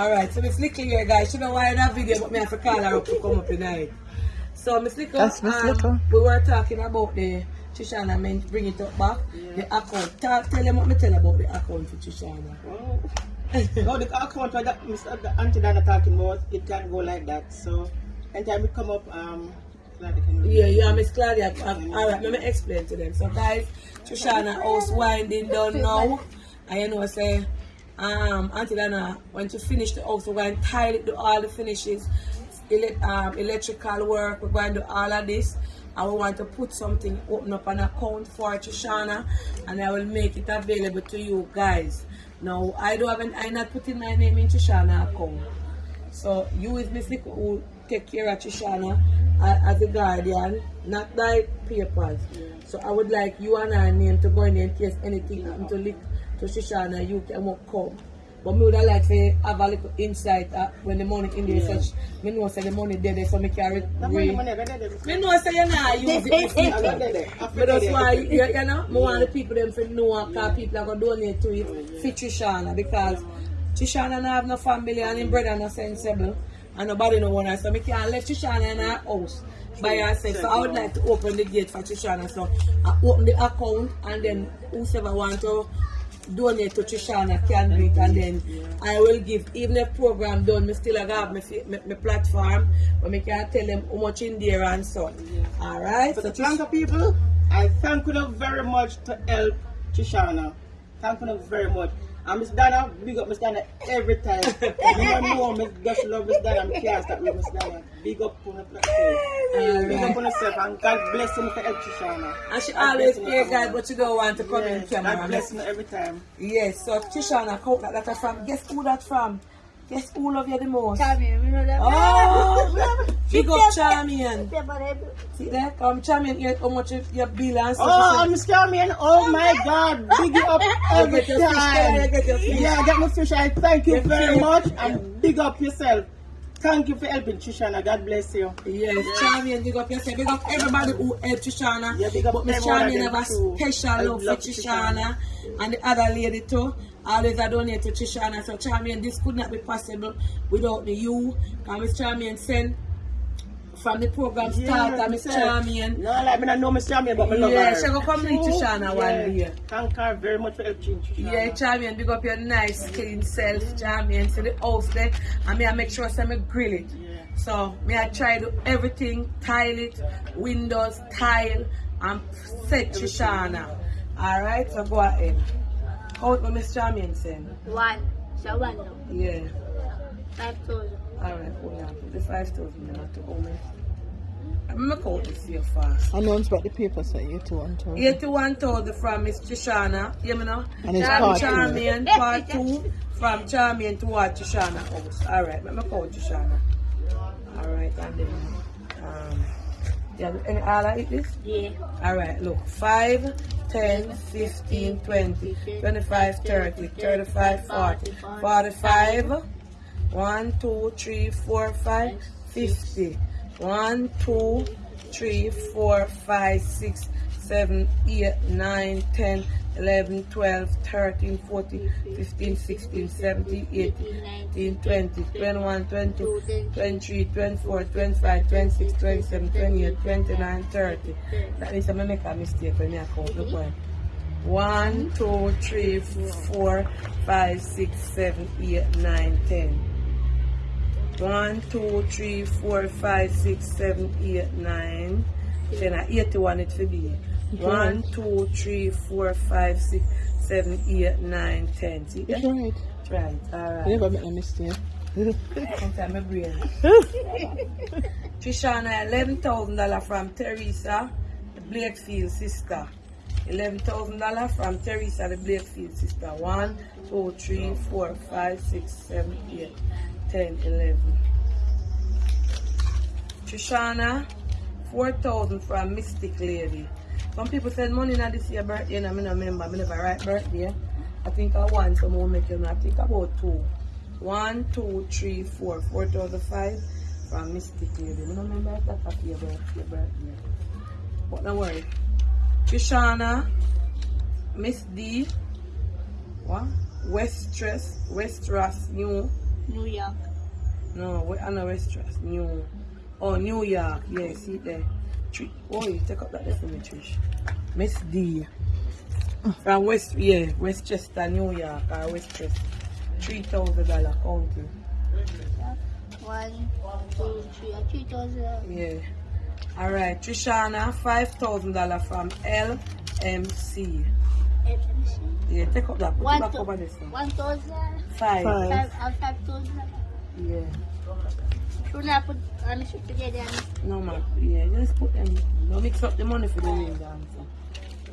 Alright, so Miss Little here, guys. She know why in that video, but me have to call her up to come up tonight. So Miss Little, That's Miss um, Little. we were talking about the Trishana, I mean, bring it up back. The account. Tell, tell them what me tell about the account for Trishana. Oh. no, the account that Mr. the Auntie Dana talking about, it can't go like that. So, anytime we come up, um, like can Yeah, yeah, Miss Claudia. Um, Alright, let me explain to them. So guys, Trishana house winding down now. And you know say um Auntie Dana when she finish the house we're going to tile it do all the finishes. Ele- um, electrical work, we're going to do all of this. And we want to put something, open up an account for Trishana and I will make it available to you guys. Now I don't have an, I'm not putting my name in Trishana account. So you Miss Nico who take care of Trishana as a guardian, not by papers. So I would like you and I name to go in in case anything happen to lick to Trishana, you can walk come. But me would have like to have a little insight uh, when the money in there such me know say the money there there so me carry money, me know say you not use it Miss I got Nico. there, there. After But that's why, you, you know, I want the people them to know because people are to donate to it for Trishana because Trishana not have no family and him brother not sensible and nobody no want her. So I can't let Trishana in her house by herself. So I would like to open the gate for Trishana. So I open the account and then whoever want to donate to Trishana can do it and then I will give even if program done me still have my, my, my platform but me can tell them how much in there and so alright so the Blanca people, I thank you very much to help Trishana. Thank you very much. And Miss Dana, big up Miss Dana every time. you know, Miss just love Miss Dana. I can't stop with Miss Dana. Big up on the platform. Big up on yourself and God bless you for help Trishana. And she God always you, God, but she don't want to come in camera. God bless you every time. Yes, so Trishana, count that, that from. Guess who that from? Guess who love you the most? Champion, you know that. Oh, big up She Charmian. said, I- See there, come Charmian, here, how much you- your bill and stuff. Oh, She Miss Carmen, oh my God, big up every get your fish there, you time. get your fish. Yeah, I got my fish. I thank you very much and big up yourself. Thank you for helping Trishana. God bless you. Yes, Charmian, big up yourself. Big up everybody who helped Trishana. Yeah, big up but Miss Charmian have a special I love for love Trishana. And the other lady too. Always I donate to Trishana. So Charmian, this could not be possible without the you. Because Miss Charmian sent from the program start and Miss sir. Charmian. No, like me not know Miss Charmian, but me love Yeah, her. she go come meet Trishana one day. Thank her very much for helping Trishana. Yeah, Charmian, big up your nice clean self, Charmian. So the house there, and me I make sure say me grill it. Yeah. So me I try to everything, tile it, windows, tile, and set Trishana. Alright, so go ahead. Count what Miss Charmian saying. One. So one now. Yeah. Five thousand. Alright, hold on. Put the 5,000 in to hold me. I'm gonna count this here fast. Announce about the papers that you two want to. 81,000 from Miss Trishana, you know? And it's Charm- part two. Charmian, part two, from Charmian to what Trishana house. Alright, let me call Trishana. Alright, and then, um, yeah, any other eat this? Yeah. Alright, look, 5, 10, 15, 20, 25, 30, 35, 40, 45, 1, 2, 3, 4, 5, 50, 1, 2, 3, 4, 5, 6, 7, 8, 9, 10, 11, 12, 13, 14, 15, 16, 17, 18, 19, 20, 21, 22, 23, 24, 25, 26, 27, 28, 29, 30. That means I'm to make a mistake when I count. Look one. 1, 2, 3, 4, 5, 6, 7, 8, 9, 10. 1, 2, 3, 4, 5, 6, 7, 8, 9. Then I 81 it for be. 1, 2, 3, 4, 5, 6, 7, 8, 9, 10. See It's right. Right, You alright. never make a mistake. Sometimes my brain. Trishana, eleven thousand dollar from Teresa, the Blakefield sister. Eleven thousand dollar from Teresa, the Blakefield sister. One, two, three, four, five, six, seven, eight, ten, eleven. Trishana, four thousand from Mystic Lady. Some people send money now this year birthday, and I mean, I remember, I never write birthday. I think I want some more make you. I think about two. One, two, three, four. Four thousand five from Mystic Lady. I don't remember if that's a birthday, birthday. But don't worry. Trishana, Miss D, what? Westress, Westras, New, New York. No, we are no West Trust. New. Oh, New York. Yeah, see there. Three. Oh, you take up that there for me, Trish. Miss D. From West, yeah, Westchester, New York, or Westchester. Three thousand dollar county. One, two, three, uh, three thousand. Yeah. All right, Trishana, five thousand dollar from LMC. FMC. Yeah, take up that. Put it One, back thou- over this one. one thousand. Five. Five. Five, five thousand. Yeah. Should I put um, should together? No man. Yeah, just put them. No mix up the money for the ring dancer.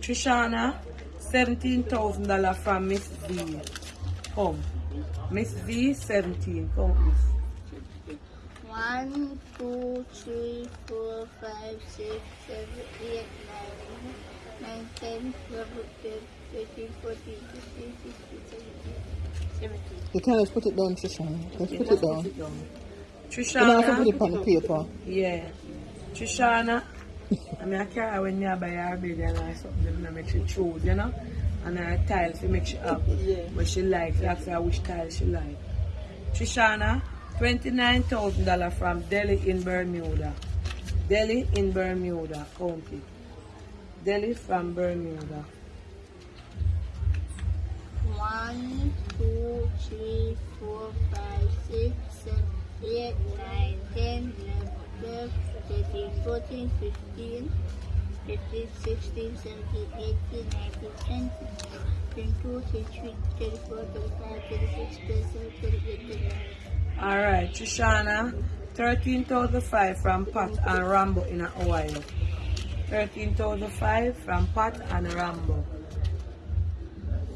Trishana, seventeen thousand dollar from Miss V. Come. Miss V, seventeen. Count this. One, two, three, four, five, six, seven, eight, nine, nine, ten, eleven, twelve, thirteen, fourteen, fifteen, sixteen, seventeen, seventeen. You can just put it down, Trisha. Just Yeah, put it down. Put it down. You don't have to put it on the paper. Yeah. Trishana. I mean, I carry her when you buy her bed and I something them and make she choose, you know? And her tiles to make she happy. Uh, yeah. But she like, she ask her which tile she like. Trishana, $29,000 from Delhi in Bermuda. Delhi in Bermuda, County. Delhi from Bermuda. One, two, three, four, five, six, seven, eight, nine, ten, eleven, twelve, thirteen, fourteen, fifteen, fifteen, sixteen, seventeen, eighteen, nineteen, twenty, twenty-two, twenty-three, twenty-four, twenty-five, twenty-six, twenty-seven, twenty-eight, twenty-nine. All right, Trishana, 13,005 from Pat and Rambo in Ohio. 13,005 from Pat and Rambo.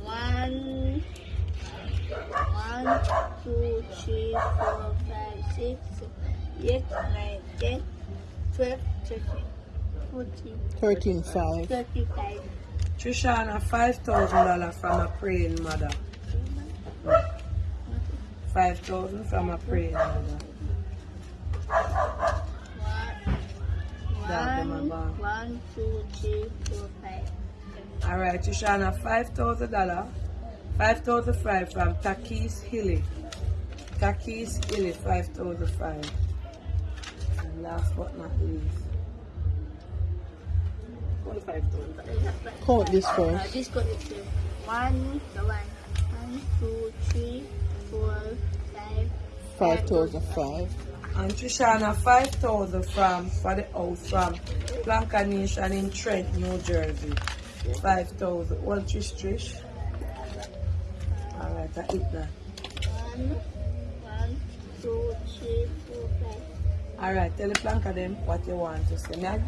One, one, two, three, four, five, six, seven, eight, nine, ten, twelve, thirteen, fourteen, Thirteen five. thirty-five. Trishana, $5,000 from a praying mother. 5,000 from a praying mother. Them One, two, three, four, five. All right, Trishana, $5,000. 5,005 from Takis Hilly. Takis Hilly, 5,005. And last but not least. Thousand. Count this Uh, first. this got it here. One, the one. One, two, three, four, five. Five thousand five. And Trishana, 5,000 from, for the house from Planka Nation in Trent, New Jersey. 5,000. One Trish Trish. All right, I hit that. One, one, two, three, four, five. All right, tell the Planka them what you want to say. Meg?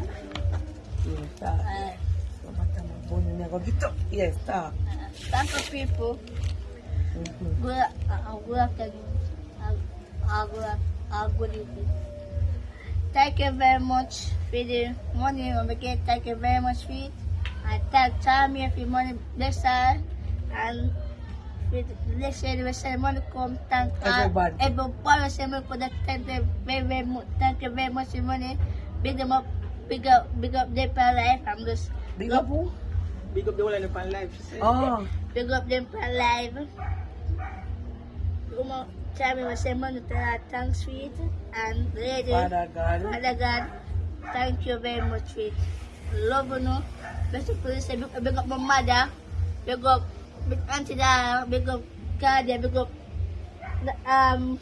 Yeah, talk. Uh, So, what am I going to get up? Yes, talk. uh, thank you, people. Mhm. Good, uh, good afternoon. Uh, good, uh, good evening. Thank you very much for the money we get. Thank you very much for it. I thank Tommy for money bless her. And with let's say the rest of the money come. Thank Everybody. Everybody say money for that. Thank you very, very much. Thank you very much for money. Big them up. Big up, big up their life. I'm just Big up who? Big up the whole life. Oh, Big up them for live. Uma, sabi mo sa mga na thanks for it. And lady, Father God. Father God, thank you very much for it. Love you, no? Basically, say, big, big up my mother. Big up, big auntie Dara. Big up Kadia. Big up, um,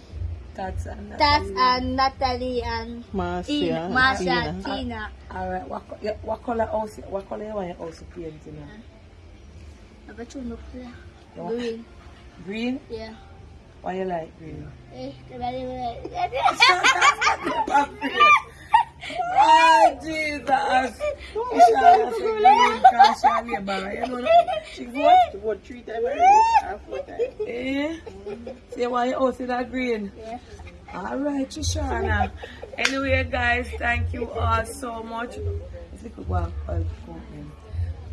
Tats and Tats Natalie. and Natalie and Marcia. Tina. Masha, Tina. Tina. Alright, what, what color house, what color you want your house to paint, you know? Apa tu nak pula? What? Green. Green? Yeah. Why you like green? Oh, Jesus! Green cause she a laborer, you know that? She vote three times. Eh? Say why house is that green? Yeah. Alright, Shoshana. Anyway, guys, thank you all so much. You.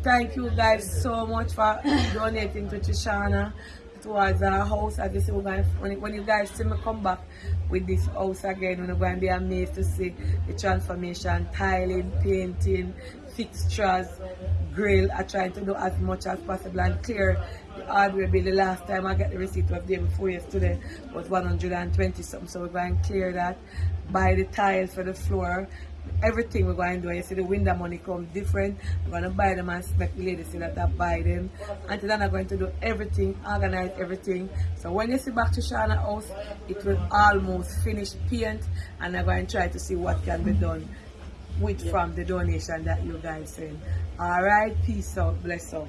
Thank you guys so much for donating to Shoshana. Towards our house. As you see, we're going when, when you guys see me come back with this house again, we're going to be amazed to see the transformation, tiling, painting, fixtures, grill. I trying to do as much as possible and clear the hardware bill. The last time I got the receipt was day before yesterday was 120 something. So we're going to clear that, buy the tiles for the floor, everything we're going to do. You see the window money come different. We're going to buy them and make the ladies see that I buy them. Until then I'm going to do everything, organize everything. So when you see back to Shana house, it will almost finish paint and I'm going to try to see what can be done with from the donation that you guys send. Alright, peace out, bless out.